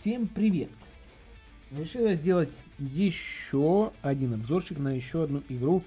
Всем привет! Решил я сделать еще один обзорчик на еще одну игру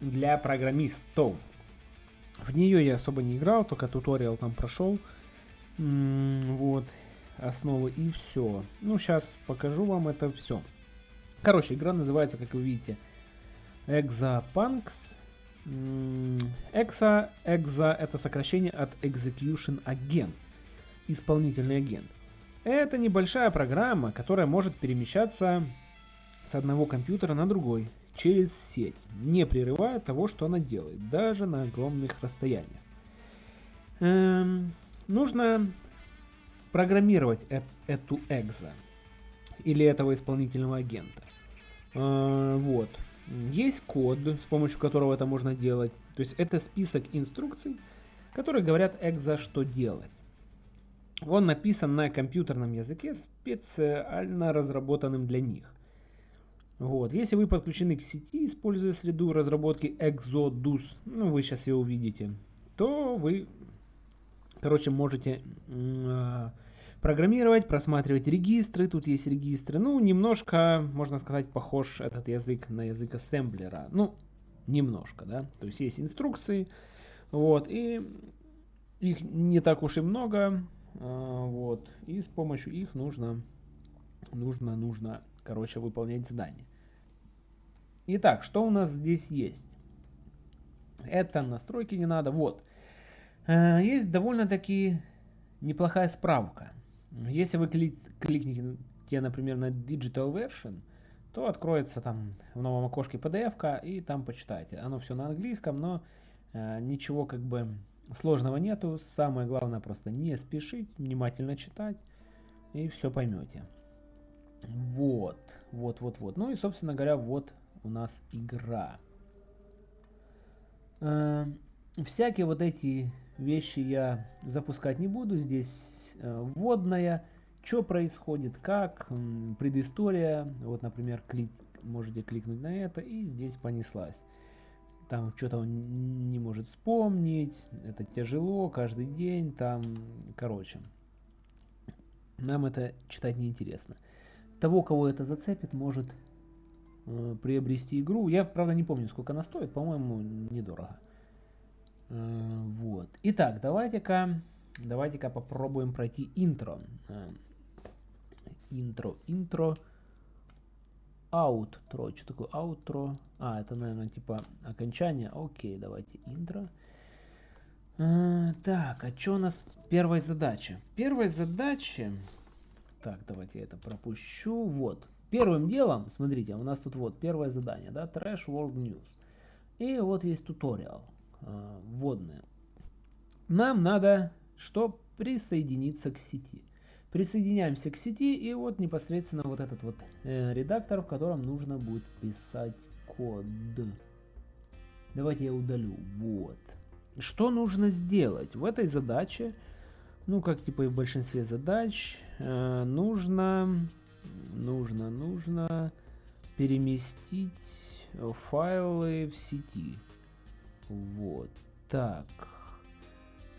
для программистов. В нее я особо не играл, только туториал там прошел. Вот, основы и все. Ну, сейчас покажу вам это все. Короче, игра называется, как вы видите, Exapunks. Exa, Exa это сокращение от Execution Agent, исполнительный агент. Это небольшая программа, которая может перемещаться с одного компьютера на другой через сеть, не прерывая того, что она делает, даже на огромных расстояниях. Эм, нужно программировать э эту экзо или этого исполнительного агента. Э, вот. Есть код, с помощью которого это можно делать. То есть это список инструкций, которые говорят экзо, что делать. Он написан на компьютерном языке, специально разработанным для них. Вот. Если вы подключены к сети, используя среду разработки Exodus, ну вы сейчас ее увидите, то вы, короче, можете э, программировать, просматривать регистры. Тут есть регистры. Ну, немножко, можно сказать, похож этот язык на язык ассемблера. Ну, немножко, да. То есть есть инструкции, вот, и их не так уж и много. А, вот. И с помощью их нужно, нужно, нужно, короче, выполнять задание. Итак, что у нас здесь есть? Это настройки не надо. Вот. А, есть довольно-таки неплохая справка. Если вы кликните, например, на Digital Version, то откроется там в новом окошке PDF, и там почитайте. Оно все на английском, но э, ничего как бы Сложного нету, самое главное просто не спешить, внимательно читать и все поймете. Вот, вот, вот, вот. Ну и, собственно говоря, вот у нас игра. Э, всякие вот эти вещи я запускать не буду. Здесь э, вводная, что происходит, как, предыстория. Вот, например, клик, можете кликнуть на это, и здесь понеслась там что-то он не может вспомнить, это тяжело, каждый день, там, короче. Нам это читать неинтересно. Того, кого это зацепит, может э, приобрести игру. Я, правда, не помню, сколько она стоит, по-моему, недорого. Э, вот. Итак, давайте-ка давайте-ка попробуем пройти интро. Э, интро, интро outro. Что такое outro? А, это, наверное, типа окончание. Окей, давайте интро. А, так, а что у нас первая задача? Первая задача... Так, давайте я это пропущу. Вот. Первым делом, смотрите, у нас тут вот первое задание, да, Trash World News. И вот есть туториал, э, вводное. Нам надо что? Присоединиться к сети. Присоединяемся к сети и вот непосредственно вот этот вот э, редактор, в котором нужно будет писать код. Давайте я удалю. Вот. Что нужно сделать? В этой задаче, ну как типа и в большинстве задач, э, нужно, нужно, нужно переместить файлы в сети. Вот. Так.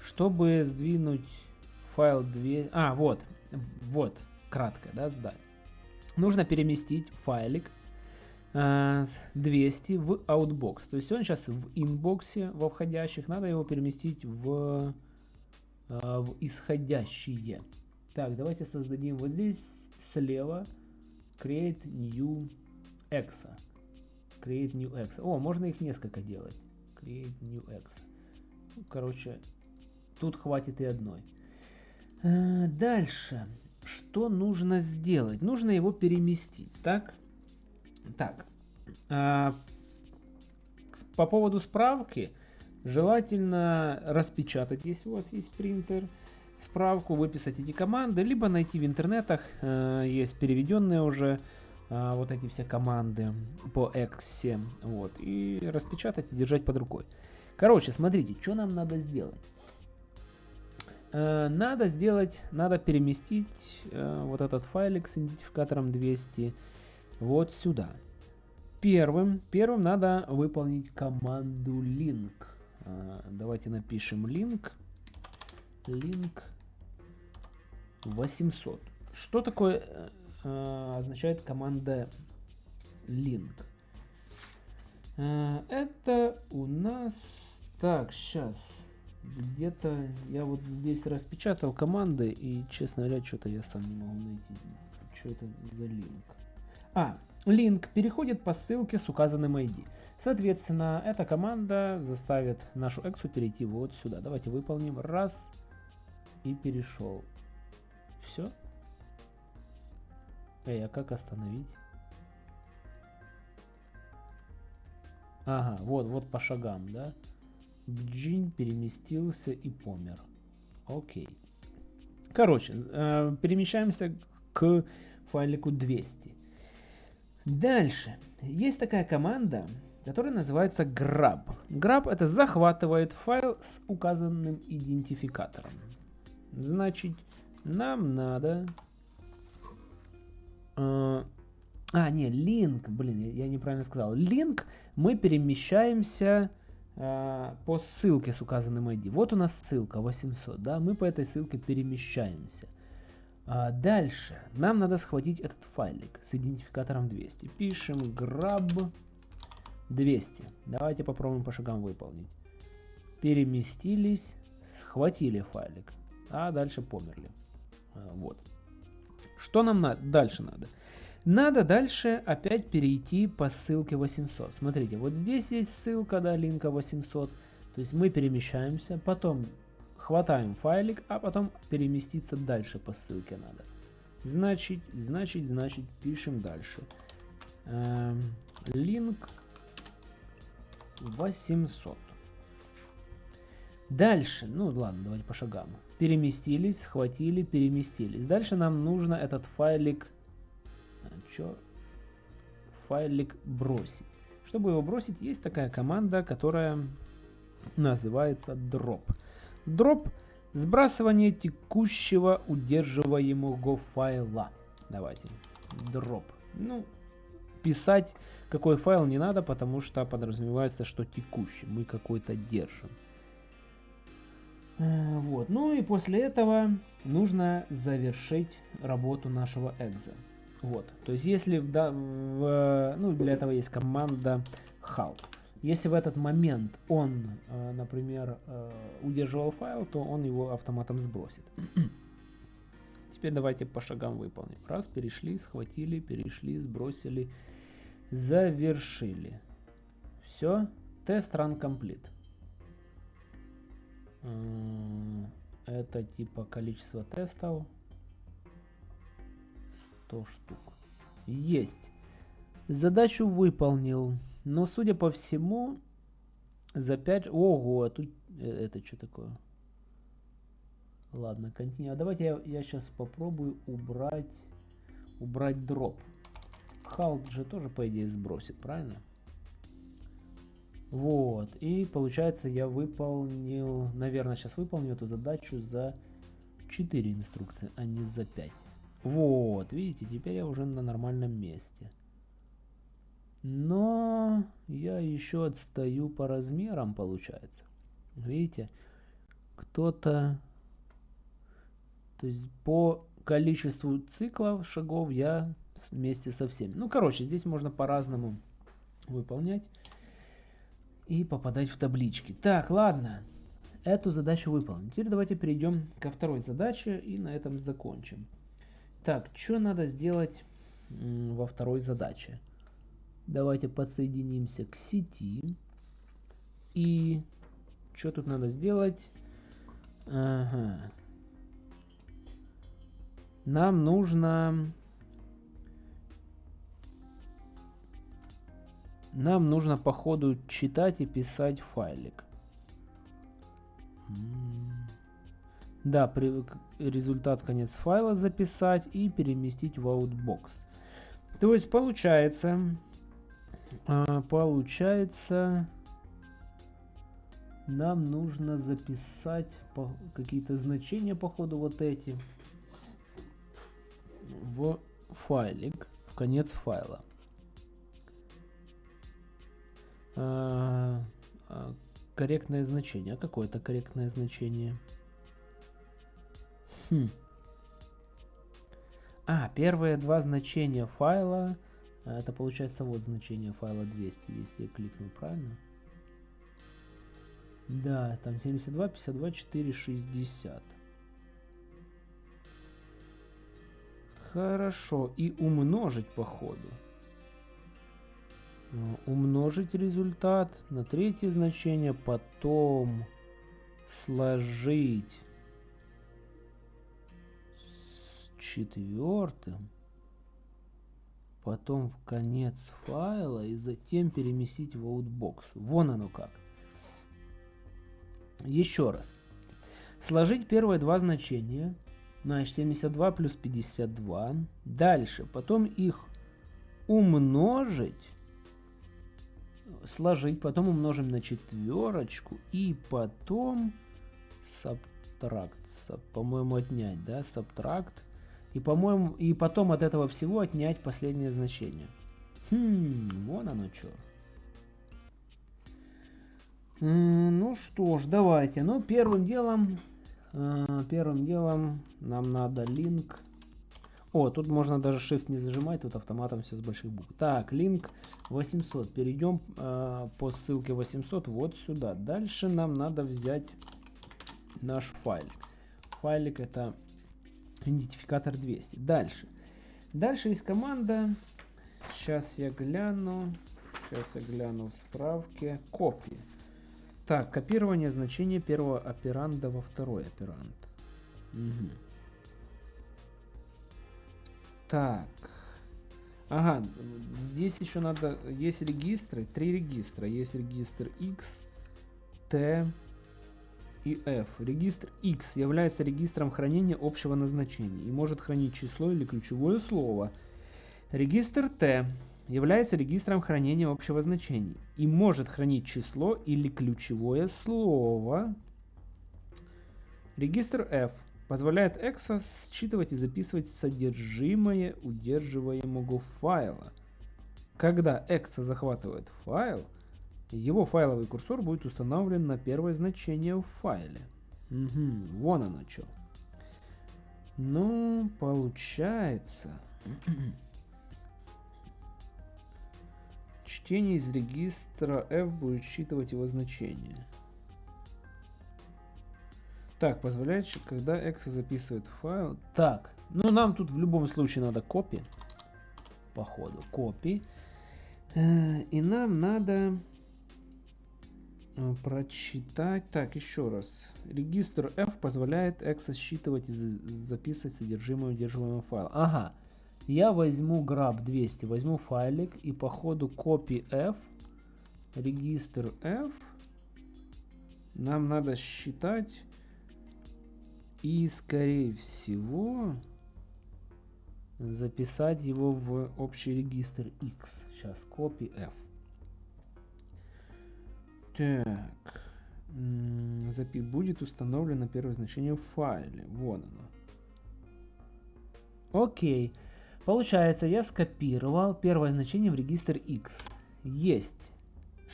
Чтобы сдвинуть файл 2... А, вот. Вот, кратко, да, сдать. Нужно переместить файлик э, 200 в Outbox. То есть он сейчас в инбоксе, во входящих. Надо его переместить в, э, в исходящие. Так, давайте создадим вот здесь слева Create New Exa. Create New Exa. О, можно их несколько делать. Create New Exa. Ну, короче, тут хватит и одной. Э, дальше. Что нужно сделать? Нужно его переместить. Так? Так. А, по поводу справки. Желательно распечатать, если у вас есть принтер, справку, выписать эти команды, либо найти в интернетах, э, есть переведенные уже э, вот эти все команды по X7, вот, и распечатать и держать под рукой. Короче, смотрите, что нам надо сделать. Э, надо сделать, надо переместить э, вот этот файлик с идентификатором 200 вот сюда. Первым, первым надо выполнить команду link. Э, давайте напишем link. Link 800. что такое означает команда link? Это у нас... Так, сейчас. Где-то я вот здесь распечатал команды, и, честно говоря, что-то я сам не могу найти. Что это за линк? А, линк переходит по ссылке с указанным ID. Соответственно, эта команда заставит нашу эксу перейти вот сюда. Давайте выполним. Раз. И перешел. Все. Эй, а как остановить? Ага, вот, вот по шагам, да? Джин переместился и помер. Окей. Короче, э, перемещаемся к файлику 200. Дальше. Есть такая команда, которая называется grab. Grab это захватывает файл с указанным идентификатором. Значит, нам надо... Э, а, не, link, блин, я, неправильно сказал. Link мы перемещаемся по ссылке с указанным ID. Вот у нас ссылка 800, да, мы по этой ссылке перемещаемся. А дальше нам надо схватить этот файлик с идентификатором 200. Пишем grab 200. Давайте попробуем по шагам выполнить. Переместились, схватили файлик, а дальше померли. А, вот. Что нам на дальше надо? Надо дальше опять перейти по ссылке 800. Смотрите, вот здесь есть ссылка, да, линка 800. То есть мы перемещаемся, потом хватаем файлик, а потом переместиться дальше по ссылке надо. Значит, значит, значит, пишем дальше. Эм, link 800. Дальше, ну ладно, давайте по шагам. Переместились, схватили, переместились. Дальше нам нужно этот файлик, чё? файлик бросить. Чтобы его бросить, есть такая команда, которая называется drop. Drop – сбрасывание текущего удерживаемого файла. Давайте. Drop. Ну, писать какой файл не надо, потому что подразумевается, что текущий. Мы какой-то держим. Э, вот. Ну и после этого нужно завершить работу нашего экза. Вот. То есть если в, в, ну, для этого есть команда halt. Если в этот момент он, э, например, э, удерживал файл, то он его автоматом сбросит. Теперь давайте по шагам выполним. Раз, перешли, схватили, перешли, сбросили, завершили. Все. Тест run complete. Э, это типа количество тестов. 100 штук. Есть. Задачу выполнил. Но, судя по всему, за 5... Ого, а тут... Э, это что такое? Ладно, континю. А давайте я, я сейчас попробую убрать... Убрать дроп. Халд же тоже, по идее, сбросит, правильно? Вот. И получается, я выполнил... Наверное, сейчас выполню эту задачу за 4 инструкции, а не за 5. Вот, видите, теперь я уже на нормальном месте. Но я еще отстаю по размерам, получается. Видите, кто-то... То есть по количеству циклов шагов я вместе со всеми. Ну, короче, здесь можно по-разному выполнять и попадать в таблички. Так, ладно. Эту задачу выполним. Теперь давайте перейдем ко второй задаче и на этом закончим. Так, что надо сделать во второй задаче? Давайте подсоединимся к сети. И что тут надо сделать? Ага. Нам нужно... Нам нужно по ходу читать и писать файлик. Да, при, результат конец файла записать и переместить в Outbox. То есть получается, а, получается, нам нужно записать какие-то значения по ходу вот эти в файлик, в конец файла. А, а, корректное значение. Какое это корректное значение? Хм. А, первые два значения файла, а, это получается вот значение файла 200, если я кликну правильно. Да, там 72, 52, 4, 60. Хорошо, и умножить по ходу. А, умножить результат на третье значение, потом сложить четвертым, потом в конец файла и затем переместить в Outbox. Вон оно как. Еще раз. Сложить первые два значения. Значит, 72 плюс 52. Дальше. Потом их умножить сложить, потом умножим на четверочку и потом сабтракт, по-моему, отнять, да, сабтракт. И, по-моему, и потом от этого всего отнять последнее значение. Хм, вон оно что. Ну что ж, давайте. Ну, первым делом, э, первым делом нам надо link о, тут можно даже Shift не зажимать, тут автоматом все с больших букв. Так, link 800. Перейдем э, по ссылке 800 вот сюда. Дальше нам надо взять наш файлик. Файлик это идентификатор 200. Дальше. Дальше есть команда. Сейчас я гляну. Сейчас я гляну в справке. Копии. Так, копирование значения первого операнда во второй операнд. Угу. Так. Ага, здесь еще надо... Есть регистры, три регистра. Есть регистр X, T и F. Регистр X является регистром хранения общего назначения и может хранить число или ключевое слово. Регистр T является регистром хранения общего значения и может хранить число или ключевое слово. Регистр F позволяет EXA считывать и записывать содержимое удерживаемого файла. Когда EXA захватывает файл, его файловый курсор будет установлен на первое значение в файле. Угу, вон оно что. Ну, получается... Чтение из регистра F будет считывать его значение. Так, позволяет, когда Exe записывает файл. Так, ну нам тут в любом случае надо копи. Походу, копи. Э, и нам надо прочитать. Так, еще раз. Регистр F позволяет Exe считывать и записывать содержимое удерживаемого файла. Ага. Я возьму grab 200, возьму файлик и по ходу copy F, регистр F, нам надо считать и, скорее всего, записать его в общий регистр X. Сейчас copy F. Так. Запи будет установлено первое значение в файле. Вон оно. Окей. Получается, я скопировал первое значение в регистр X. Есть.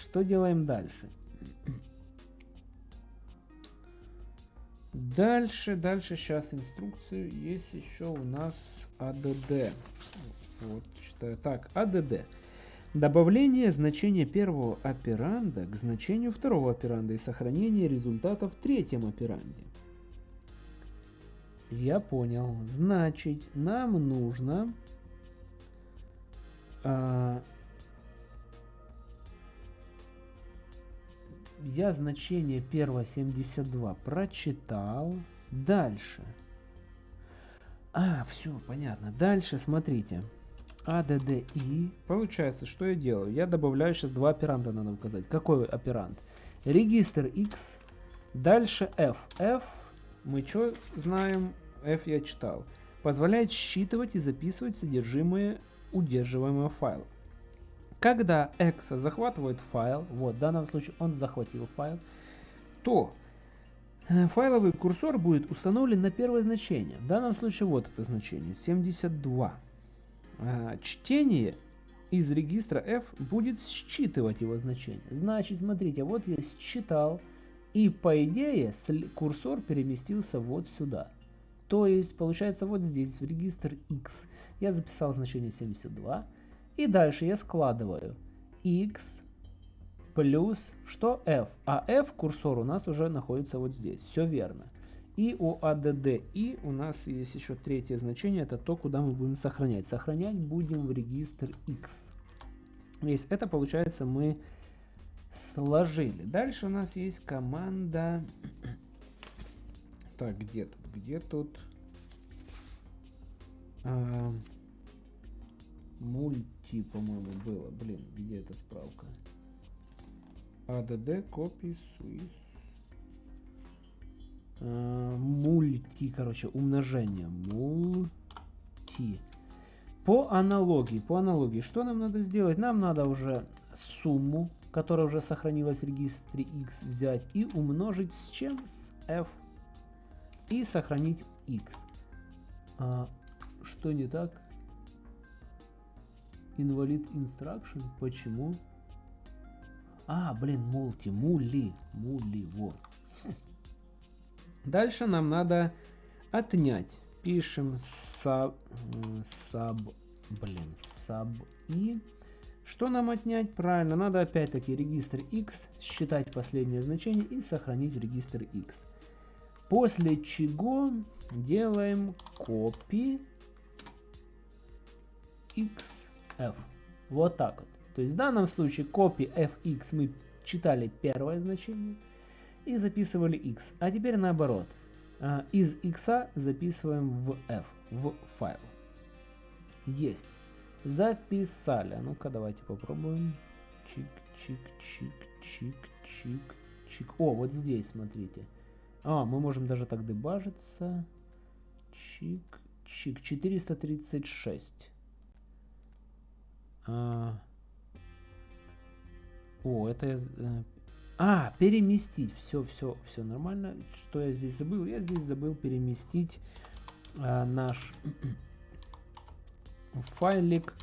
Что делаем дальше? Дальше, дальше, сейчас инструкцию. Есть еще у нас ADD. Вот, читаю. Так, ADD. Добавление значения первого операнда к значению второго операнда и сохранение результата в третьем операнде. Я понял. Значит, нам нужно а, я значение первого 72 прочитал. Дальше. А, все, понятно. Дальше, смотрите. ADDI. Получается, что я делаю? Я добавляю сейчас два операнда, надо указать. Какой операнд? Регистр X. Дальше F. F, мы что знаем? F я читал. Позволяет считывать и записывать содержимое удерживаемого файла. Когда Exa захватывает файл, вот в данном случае он захватил файл, то э, файловый курсор будет установлен на первое значение. В данном случае вот это значение, 72. А, чтение из регистра F будет считывать его значение. Значит, смотрите, вот я считал, и по идее курсор переместился вот сюда. То есть, получается, вот здесь, в регистр x, я записал значение 72. И дальше я складываю x плюс что f. А f курсор у нас уже находится вот здесь. Все верно. И у add и у нас есть еще третье значение, это то, куда мы будем сохранять. Сохранять будем в регистр x. Есть это получается мы сложили. Дальше у нас есть команда. Так, где тут? Где тут? А, мульти, по-моему, было. Блин, где эта справка? add copy swiss а, мульти, короче, умножение. Мульти. По аналогии, по аналогии, что нам надо сделать? Нам надо уже сумму, которая уже сохранилась в регистре x, взять и умножить с чем? С f. И сохранить x. А, что не так? Invalid instruction. Почему? А, блин, мульти, мули, мули, вот. Дальше нам надо отнять. Пишем sub, sub, блин, sub и. Что нам отнять? Правильно, надо опять-таки регистр x, считать последнее значение и сохранить регистр x. После чего делаем copy xf. Вот так вот. То есть в данном случае copy fx мы читали первое значение и записывали x. А теперь наоборот. А, из x записываем в f, в файл. Есть. Записали. Ну-ка давайте попробуем. Чик-чик-чик-чик-чик-чик. О, вот здесь, смотрите. А, мы можем даже так дебажиться. Чик-чик. 436. А... О, это... Э, а, переместить. Все, все, все нормально. Что я здесь забыл? Я здесь забыл переместить а, наш файлик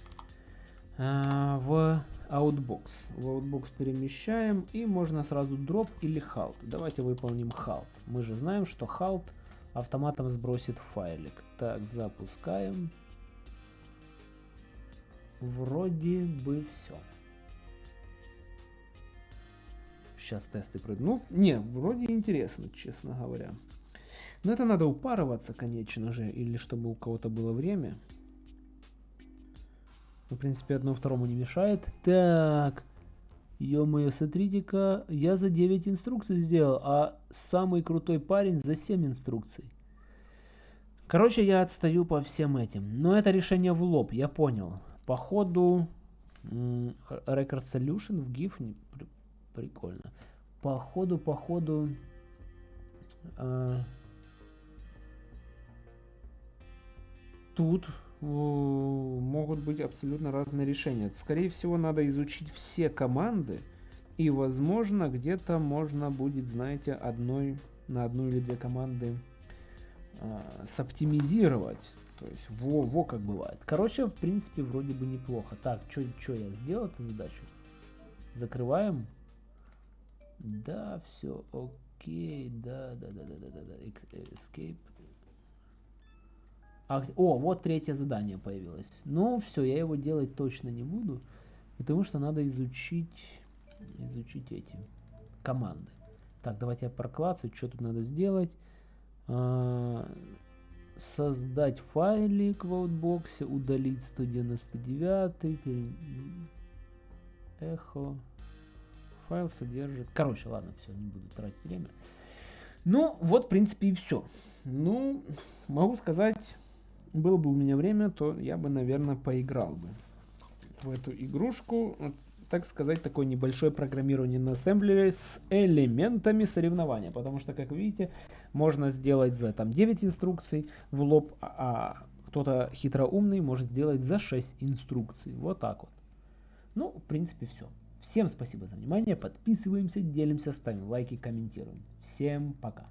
а, в Outbox. В Outbox перемещаем и можно сразу drop или halt. Давайте выполним halt. Мы же знаем, что halt автоматом сбросит файлик. Так, запускаем. Вроде бы все. Сейчас тесты пройду. Ну, не, вроде интересно, честно говоря. Но это надо упарываться, конечно же, или чтобы у кого-то было время. Ну, в принципе, одно второму не мешает. Так, ё-моё, смотрите-ка, я за 9 инструкций сделал, а самый крутой парень за 7 инструкций. Короче, я отстаю по всем этим. Но это решение в лоб, я понял. Походу, Record Solution в GIF прикольно. Походу, походу, э, тут э, могут быть абсолютно разные решения. Скорее всего, надо изучить все команды, и, возможно, где-то можно будет, знаете, одной на одну или две команды э, соптимизировать. То есть во, во как бывает. Короче, в принципе, вроде бы неплохо. Так, что я сделал эту задачу? Закрываем. Да, все, окей, да, да, да, да, да, да, да, escape. А, о, вот третье задание появилось. Ну, все, я его делать точно не буду, потому что надо изучить, изучить эти команды. Так, давайте я проклацаю, что тут надо сделать. А, создать файлик в аутбоксе, удалить 199, эхо, файл содержит... Короче, ладно, все, не буду тратить время. Ну, вот, в принципе, и все. Ну, могу сказать, было бы у меня время, то я бы, наверное, поиграл бы в эту игрушку. Так сказать, такое небольшое программирование на ассемблере с элементами соревнования. Потому что, как видите, можно сделать за там 9 инструкций в лоб, а, а кто-то хитроумный может сделать за 6 инструкций. Вот так вот. Ну, в принципе, все. Всем спасибо за внимание, подписываемся, делимся, ставим лайки, комментируем. Всем пока.